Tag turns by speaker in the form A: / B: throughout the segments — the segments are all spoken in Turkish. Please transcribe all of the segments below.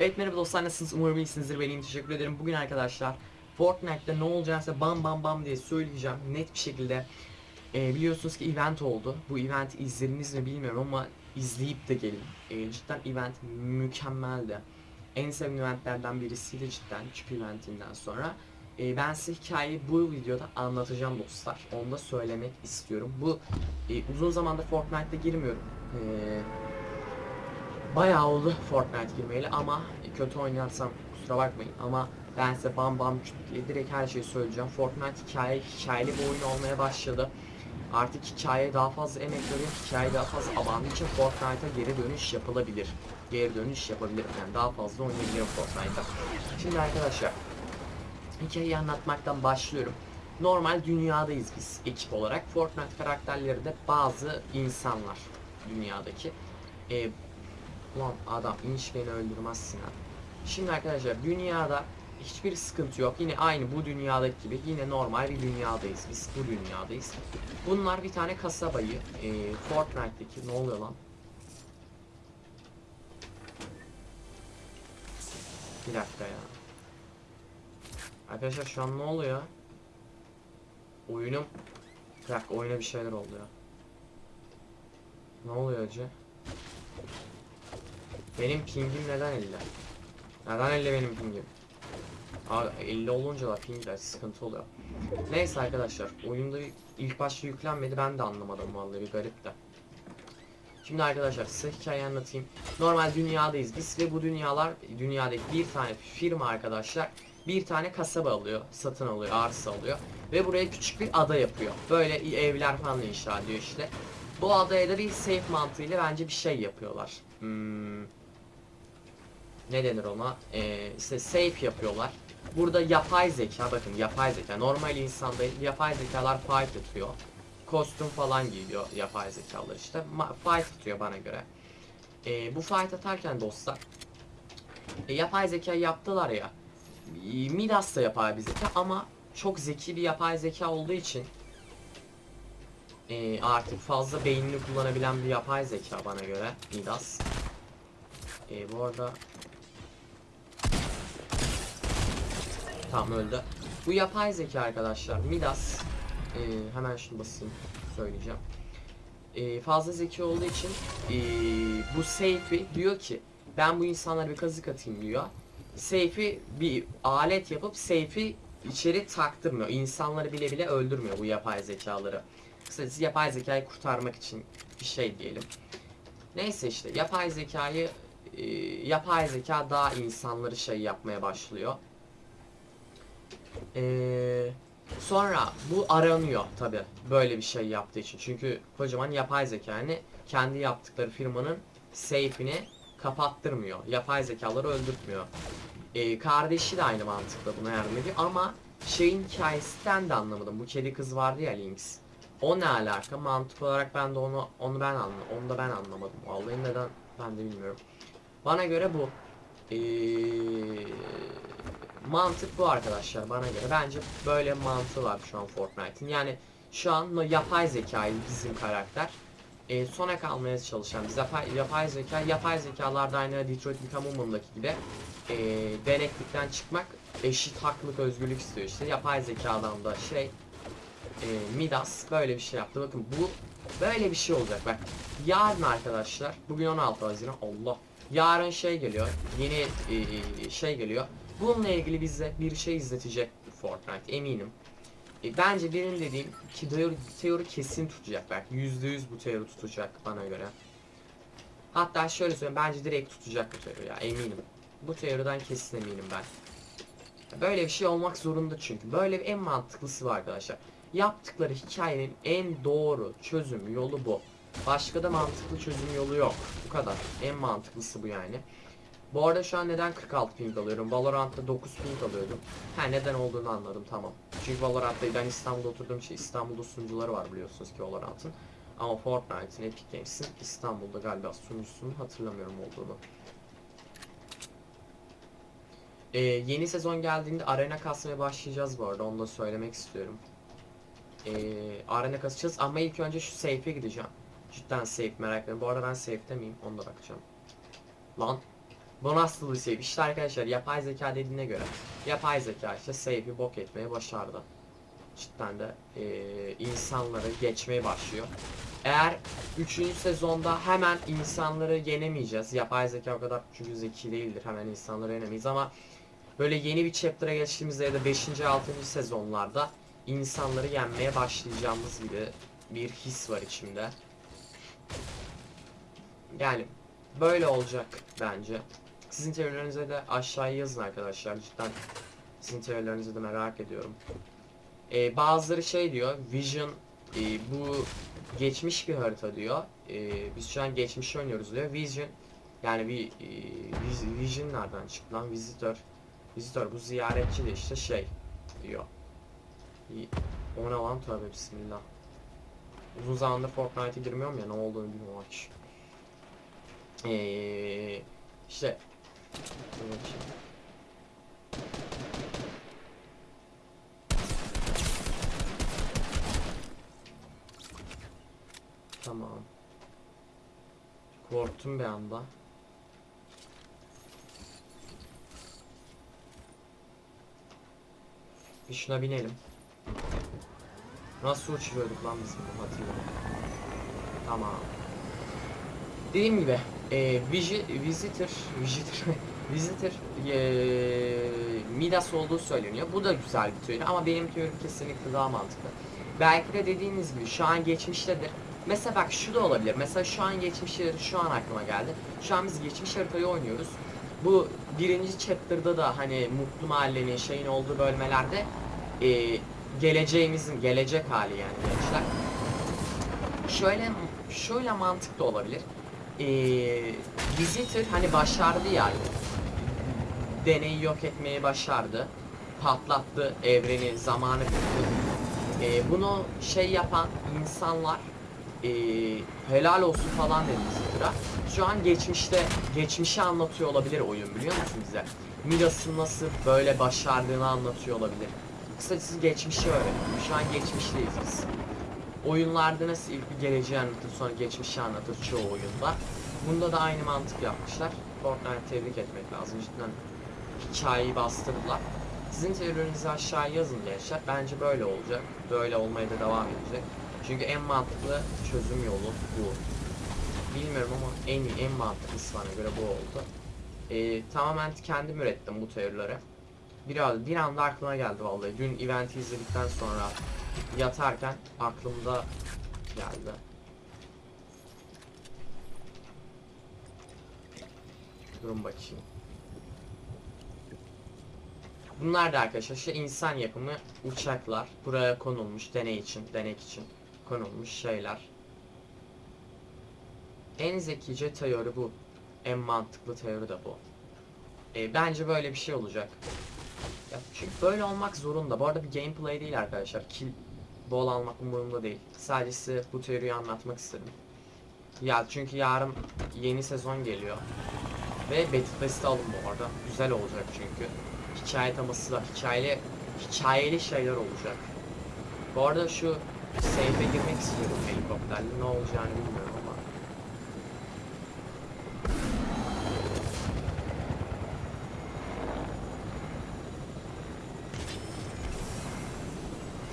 A: Evet merhaba dostlar nasılsınız? Umarım iyisinizdir. Ben teşekkür ederim. Bugün arkadaşlar Fortnite'da ne olacaksa bam bam bam diye söyleyeceğim net bir şekilde. Ee, Biliyorsunuz ki event oldu. Bu eventi izlediniz mi bilmiyorum ama izleyip de gelin. Ee, Cidden event mükemmeldi. En sevdiğim eventlerden birisiydi cidden çip eventinden sonra. Ee, Ben size hikayeyi bu videoda anlatacağım dostlar. Onu da söylemek istiyorum. Bu e, uzun zamandır Fortnite'da girmiyorum. Ee, Bayağı oldu Fortnite girmeyeli ama kötü oynarsam kusura bakmayın ama ben size bam bam diye direkt her şeyi söyleyeceğim. Fortnite hikaye, hikayeli bir oyun olmaya başladı. Artık hikayeye daha fazla emek veriyor, hikaye daha fazla abandığı için Fortnite'a geri dönüş yapılabilir. Geri dönüş yapabilirim yani daha fazla oynayabilirim Fortnite'a. Şimdi arkadaşlar hikayeyi anlatmaktan başlıyorum. Normal dünyadayız biz ekip olarak. Fortnite karakterleri de bazı insanlar dünyadaki. Ee, Ulan adam inş beni öldürmezsin ha. Şimdi arkadaşlar dünyada hiçbir sıkıntı yok. Yine aynı bu dünyadaki gibi yine normal bir dünyadayız biz. Bu dünyadayız. Bunlar bir tane kasabayı e, Fortnite'daki ne oluyor lan? Bir dakika ya. Arkadaşlar şu an ne oluyor? Oyunum Bir dakika oyuna bir şeyler oldu ya. Ne oluyor acı? Benim pingim neden 50? Neden 50 benim pingim? Abi 50 olunca da pingler sıkıntı oluyor. Neyse arkadaşlar oyunda ilk başta yüklenmedi ben de anlamadım vallahi bir garip de. Şimdi arkadaşlar size hikaye anlatayım. Normal dünyadayız biz ve bu dünyalar dünyadaki bir tane firma arkadaşlar bir tane kasaba alıyor, satın alıyor, arsa alıyor ve buraya küçük bir ada yapıyor. Böyle evler falan inşa ediyor işte. Bu adaya da bir safe mantığıyla bence bir şey yapıyorlar. Hmm, ne denir ona? Ee, işte safe yapıyorlar. Burada yapay zeka bakın yapay zeka. Normal insanda yapay zekalar fight atıyor. Kostüm falan giyiyor yapay zekalar işte. Ma- fight atıyor bana göre. Ee, bu fight atarken dostlar e, yapay zeka yaptılar ya. e, Midas da yapay bir zeka ama çok zeki bir yapay zeka olduğu için e, artık fazla beynini kullanabilen bir yapay zeka bana göre Midas. E, bu arada Tam öldü. Bu yapay zeka arkadaşlar Midas e, hemen şunu basayım söyleyeceğim. E, fazla zeki olduğu için e, bu safe'i diyor ki ben bu insanlara bir kazık atayım diyor. Safe'i bir alet yapıp safe'i içeri taktırmıyor. İnsanları bile bile öldürmüyor bu yapay zekaları. Kısacası yapay zekayı kurtarmak için bir şey diyelim. Neyse işte yapay zekayı e, yapay zeka daha insanları şey yapmaya başlıyor. Ee, sonra bu aranıyor tabi böyle bir şey yaptığı için. Çünkü kocaman yapay zeka yani kendi yaptıkları firmanın safe'ini kapattırmıyor. Yapay zekaları öldürtmüyor. Ee, kardeşi de aynı mantıkla buna yardım ediyor ama şeyin hikayesinden de anlamadım. Bu kedi kız vardı ya Lynx. O ne alaka? Mantık olarak ben de onu onu ben anladım. Onu da ben anlamadım. Vallahi neden ben de bilmiyorum. Bana göre bu. Ee, mantık bu arkadaşlar bana göre. Bence böyle mantığı var şu an Fortnite'in. Yani şu an yapay zekayı bizim karakter. E, sona kalmaya çalışan biz yapay, yapay zeka, yapay zekalarda aynı Detroit Become Human'daki gibi e, deneklikten çıkmak eşit haklılık özgürlük istiyor işte. Yapay zekadan da şey e, Midas böyle bir şey yaptı. Bakın bu böyle bir şey olacak bak. Yarın arkadaşlar bugün 16 Haziran Allah. Yarın şey geliyor. Yeni e, şey geliyor. Bununla ilgili bize bir şey izletecek Fortnite eminim. E, bence benim dediğim ki teori, teori kesin tutacak belki yüzde yüz bu teori tutacak bana göre. Hatta şöyle söyleyeyim bence direkt tutacak bu teori ya eminim. Bu teoriden kesin eminim ben. Böyle bir şey olmak zorunda çünkü. Böyle bir en mantıklısı var arkadaşlar. Yaptıkları hikayenin en doğru çözüm yolu bu. Başka da mantıklı çözüm yolu yok. Bu kadar. En mantıklısı bu yani. Bu arada şu an neden 46 ping alıyorum? Valorant'ta 9 ping alıyordum. Ha neden olduğunu anladım tamam. Çünkü Valorant'ta ben İstanbul'da oturduğum için İstanbul'da sunucuları var biliyorsunuz ki Valorant'ın. Ama Fortnite'ın Epic Games'in İstanbul'da galiba sunucusunun hatırlamıyorum olduğunu. Ee, yeni sezon geldiğinde arena kasmaya başlayacağız bu arada onu da söylemek istiyorum. Ee, arena kasacağız ama ilk önce şu safe'e gideceğim. Cidden safe merak ediyorum. Bu arada ben safe'te miyim? Onu da bakacağım. Lan Bonuslı save. İşte arkadaşlar yapay zeka dediğine göre yapay zeka işte save'i bok etmeye başardı. Cidden de eee, insanları geçmeye başlıyor. Eğer 3. sezonda hemen insanları yenemeyeceğiz. Yapay zeka o kadar çünkü zeki değildir. Hemen insanları yenemeyiz ama böyle yeni bir chapter'a geçtiğimizde ya da 5. 6. sezonlarda insanları yenmeye başlayacağımız gibi bir his var içimde. Yani böyle olacak bence. Sizin teorilerinize de aşağıya yazın arkadaşlar. Cidden sizin teorilerinizi de merak ediyorum. Ee, bazıları şey diyor, Vision e, bu geçmiş bir harita diyor. Ee, biz şu an geçmişi oynuyoruz diyor. Vision yani bir e, Vis- Vision nereden çıktı lan? Visitor. Visitor bu ziyaretçi de işte şey diyor. O ne lan tövbe bismillah. Uzun zamandır Fortnite'e girmiyorum ya ne olduğunu bilmiyorum aç. Ee, işte. Tamam. Korktum bir anda. Bir şuna binelim. Nasıl uçuruyorduk lan biz bunu hatırlıyorum. Tamam. Dediğim gibi e, visi, visitor visitor visitor e, Midas olduğu söyleniyor. Bu da güzel bir teori ama benim teorim kesinlikle daha mantıklı. Belki de dediğiniz gibi şu an geçmiştedir. Mesela bak şu da olabilir. Mesela şu an geçmiştedir. Şu an aklıma geldi. Şu an biz geçmiş haritayı oynuyoruz. Bu birinci chapter'da da hani Mutlu Mahallenin şeyin olduğu bölmelerde e, geleceğimizin gelecek hali yani gençler. Şöyle şöyle mantık da olabilir. Ee, Visitor hani başardı yani. Deneyi yok etmeyi başardı. Patlattı evreni, zamanı kırdı. Ee, bunu şey yapan insanlar ee, helal olsun falan dedi Visitor'a. Şu an geçmişte, geçmişi anlatıyor olabilir oyun biliyor musun bize? Midas'ın nasıl böyle başardığını anlatıyor olabilir. Kısacası geçmişi öğreniyor. Şu an geçmişteyiz biz oyunlarda nasıl ilk bir geleceği anlatır sonra geçmişi anlatır çoğu oyunda. Bunda da aynı mantık yapmışlar. Fortnite tebrik etmek lazım. Cidden hikayeyi bastırdılar. Sizin teorilerinizi aşağıya yazın gençler. Bence böyle olacak. Böyle olmaya da devam edecek. Çünkü en mantıklı çözüm yolu bu. Bilmiyorum ama en iyi, en mantıklısı bana göre bu oldu. Ee, tamamen kendim ürettim bu teorileri. Biraz bir anda aklıma geldi vallahi. Dün eventi izledikten sonra yatarken aklımda geldi. Durun bakayım. Bunlar da arkadaşlar işte insan yapımı uçaklar. Buraya konulmuş deney için, denek için konulmuş şeyler. En zekice teori bu. En mantıklı teori de bu. E, bence böyle bir şey olacak. Ya çünkü böyle olmak zorunda. Bu arada bir gameplay değil arkadaşlar. Kill bol almak umurumda değil. Sadece size bu teoriyi anlatmak istedim. Ya çünkü yarın yeni sezon geliyor. Ve Battle alın bu arada. Güzel olacak çünkü. Hikaye teması var. Hikayeli, hikayeli şeyler olacak. Bu arada şu safe'e girmek istiyorum helikopterle. Ne olacağını bilmiyorum ama.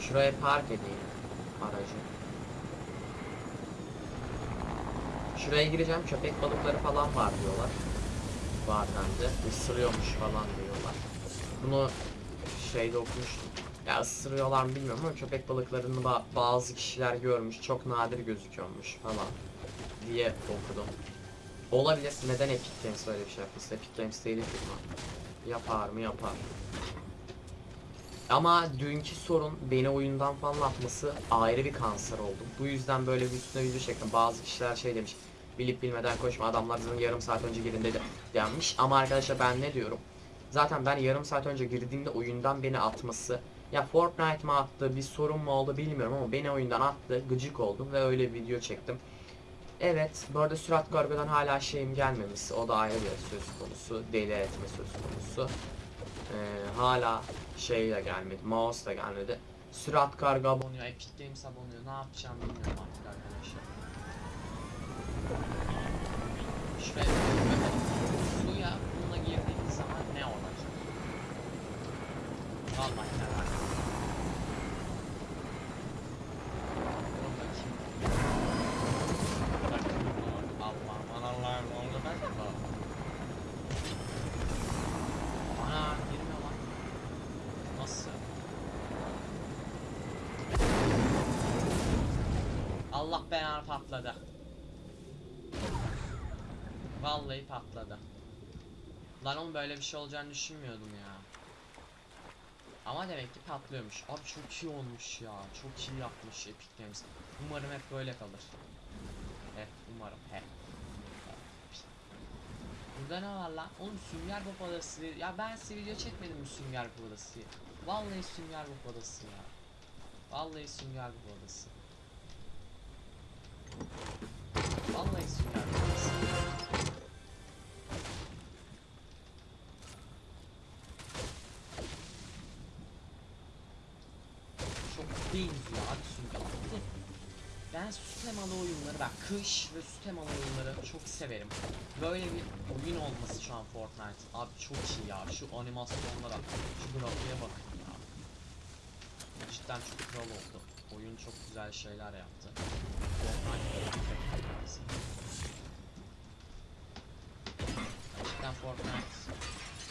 A: Şuraya park edeyim aracı. Şuraya gireceğim köpek balıkları falan var diyorlar. Var bende. Isırıyormuş falan diyorlar. Bunu şeyde okumuştum. Ya ısırıyorlar mı bilmiyorum ama köpek balıklarını ba- bazı kişiler görmüş. Çok nadir gözüküyormuş falan diye okudum. Olabilir. Neden Epic Games öyle bir şey yapmışsa? Epic Games değil firma. Yapar mı? Yapar. Ama dünkü sorun beni oyundan falan atması ayrı bir kanser oldu. Bu yüzden böyle bir üstüne video çektim. Bazı kişiler şey demiş. Bilip bilmeden koşma adamlar zaten yarım saat önce girin dedi denmiş. Ama arkadaşlar ben ne diyorum? Zaten ben yarım saat önce girdiğimde oyundan beni atması ya Fortnite mı attı bir sorun mu oldu bilmiyorum ama beni oyundan attı gıcık oldum ve öyle bir video çektim. Evet bu arada sürat kargodan hala şeyim gelmemiş o da ayrı bir söz konusu deli etme söz konusu. Ee, hala şeyle gelmedi. Mouse da gelmedi. Sürat Karga abonuyor. Epic Games abonuyor. Ne yapacağım bilmiyorum artık arkadaşlar. Şuraya suya bununla girdiğimiz zaman ne olacak? Almak lazım. Allah belanı patladı. Vallahi patladı. Lan oğlum böyle bir şey olacağını düşünmüyordum ya. Ama demek ki patlıyormuş. Abi çok iyi olmuş ya. Çok iyi yapmış Epic Games. Umarım hep böyle kalır. Hep umarım hep. Burada ne var lan? Oğlum sünger bob. Ya ben size video çekmedim mi sünger bob adası? Vallahi sünger bob adası ya. Vallahi sünger bob adası. Adası. Çok benziyor abi sünger. Bir de Ben su temalı oyunları bak kış ve su temalı oyunları çok severim. Böyle bir oyun olması şu an Fortnite. Abi çok iyi ya şu animasyonlara, şu grafiğe bakın ya. Cidden çok kral oldu. Oyun çok güzel şeyler yaptı. Cidden Fortnite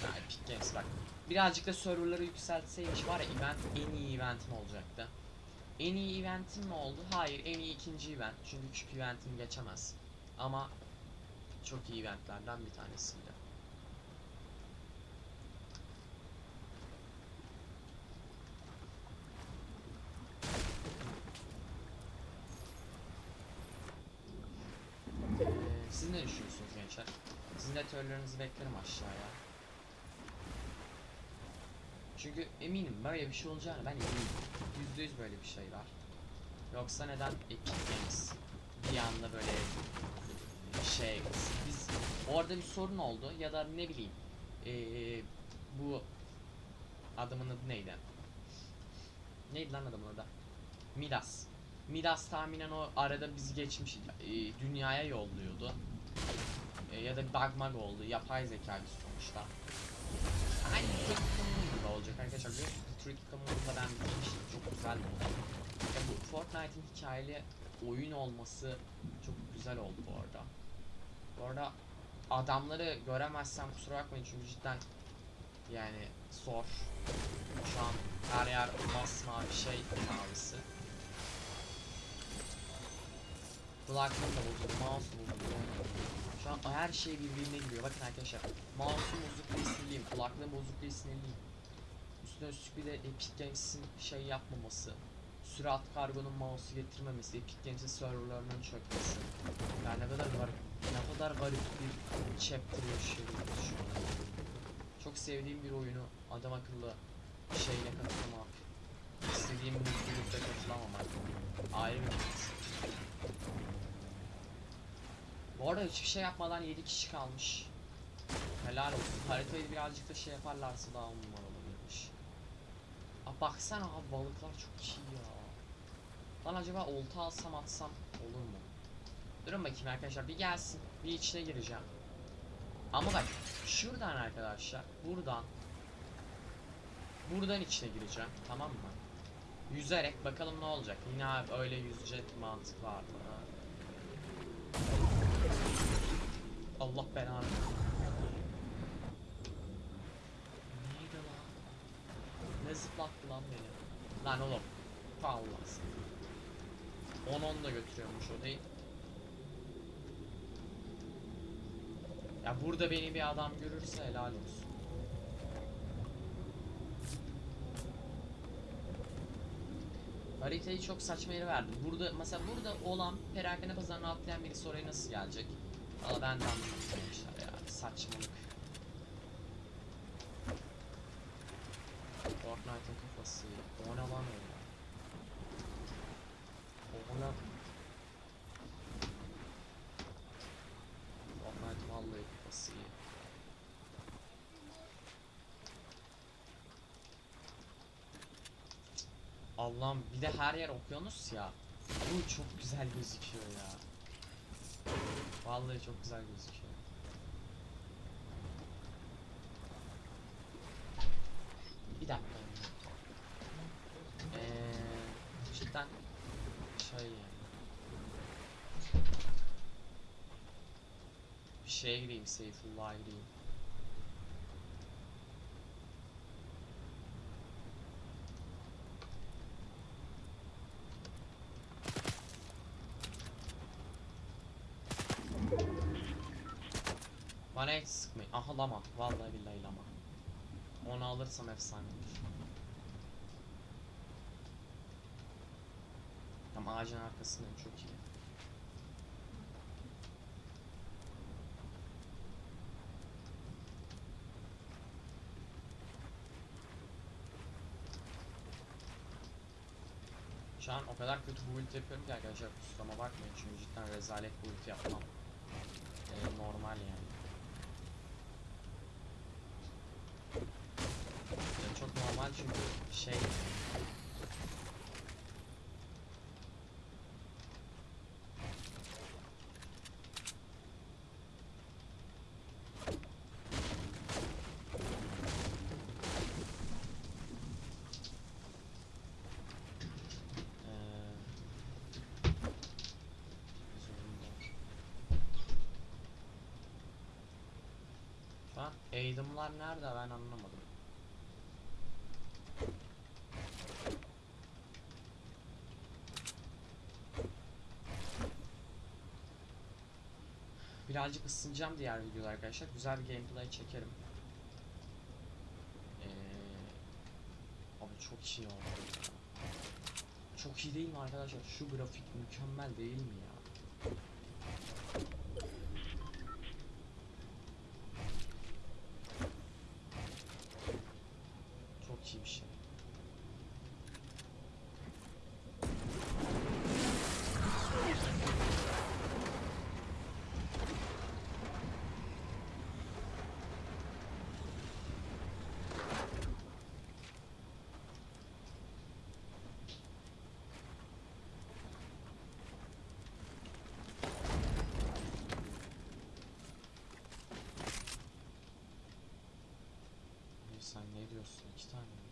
A: ya Epic bak. Birazcık da serverları yükseltseymiş var ya event en iyi eventim olacaktı. En iyi eventim mi oldu? Hayır, en iyi ikinci event. Çünkü küçük eventim geçemez. Ama çok iyi eventlerden bir tanesiydi. Ee, siz ne düşünüyorsunuz gençler? Sizin de teorilerinizi beklerim aşağıya. Çünkü eminim böyle bir şey olacağını ben eminim. Yüzde yüz böyle bir şey var. Yoksa neden Epic Games bir anda böyle şey biz orada bir sorun oldu ya da ne bileyim ee, bu adamın adı neydi? Neydi lan adamın adı? Midas. Midas tahminen o arada bizi geçmiş e, dünyaya yolluyordu. E, ya da bir mug oldu. Yapay zeka bir sonuçta. Aynı Detroit Become gibi olacak arkadaşlar. Biliyor musunuz? Detroit Become Human'da ben bitirmiştim. Çok güzeldi o. Ya bu Fortnite'in hikayeli oyun olması çok güzel oldu bu arada. Bu arada adamları göremezsem kusura bakmayın çünkü cidden yani zor. Şu an her yer masmavi şey mavisi. Kulaklık da bozuldu, mouse bozuldu. Şu an her şey birbirine giriyor. Bakın arkadaşlar. Mouse'um bozuk diye sinirliyim. Kulaklığım bozuk diye sinirliyim. Üstüne üstlük bir de Epic Games'in şey yapmaması. Sürat kargonun mouse'u getirmemesi. Epic Games'in serverlarının çökmesi. Yani ne kadar garip, ne kadar garip bir chapter yaşıyoruz şu an. Çok sevdiğim bir oyunu adam akıllı şeyle katılmak. İstediğim mutlulukta katılamamak. Ayrı bir his. Bu arada hiçbir şey yapmadan 7 kişi kalmış. Helal olsun. Haritayı birazcık da şey yaparlarsa daha on numara olabilirmiş. Aa baksana abi balıklar çok iyi ya. Lan acaba olta alsam atsam olur mu? Durun bakayım arkadaşlar bir gelsin. Bir içine gireceğim. Ama bak şuradan arkadaşlar buradan buradan içine gireceğim tamam mı? Yüzerek bakalım ne olacak. Yine abi öyle yüzecek mantık var mı? Allah belanı. Neydi lan? Ne zıplattı lan beni? Lan oğlum. Fallas. 10-10 da götürüyormuş o değil. Ya burada beni bir adam görürse helal olsun. Haritayı çok saçma yere verdim. Burada mesela burada olan perakende pazarına atlayan birisi oraya nasıl gelecek? Valla ben de anlamamışlar ya. Saçmalık. Fortnite'ın kafası. O ne lan öyle? O ne? Fortnite vallahi kafası iyi. Allah'ım bir de her yer okyanus ya. Bu çok güzel gözüküyor ya. Vallahi çok güzel gözüküyor. Bir dakika. Eee cidden şey bir şeye gireyim, Seyfullah'a gireyim. Lama. Vallahi billahi lama. Onu alırsam efsane olur. Tam ağacın arkasındayım çok iyi. Şu an o kadar kötü build yapıyorum ki arkadaşlar kusuruma bakmayın çünkü cidden rezalet build yapmam. Ee, normal yani çok normal çünkü şey eğitimler nerede ben anlamadım. Birazcık ısınacağım diğer videoda arkadaşlar. Güzel bir gameplay çekerim. Eee abi çok iyi oldu. Çok iyi değil mi arkadaşlar? Şu grafik mükemmel değil mi ya? Çok iyi bir şey. Ay Sen ne diyorsun? İki tane mi?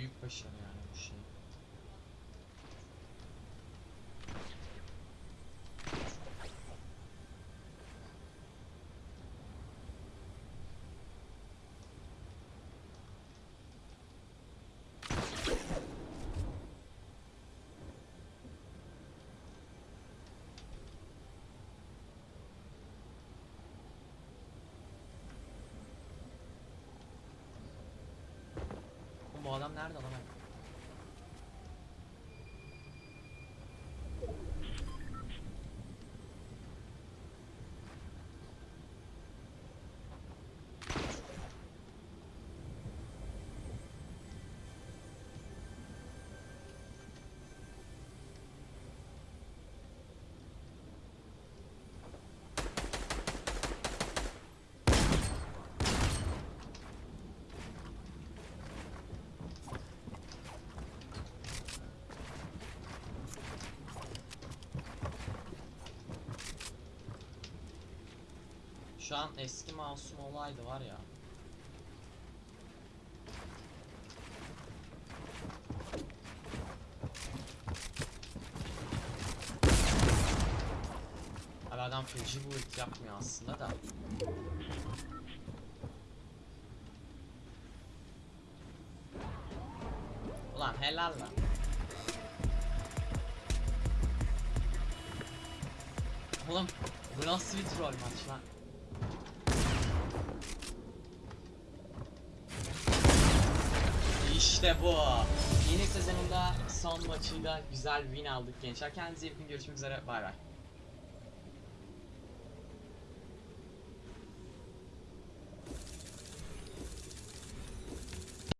A: скрипка щеня Adam nerede lan? Şu an eski mouse'um olaydı var ya. Abi adam feci build yapmıyor aslında da. Ulan helal lan. Oğlum bu nasıl bir troll maç lan? İşte bu. Yeni sezonunda son maçıyla güzel win aldık gençler. Kendinize iyi bakın. Görüşmek üzere. Bay bay.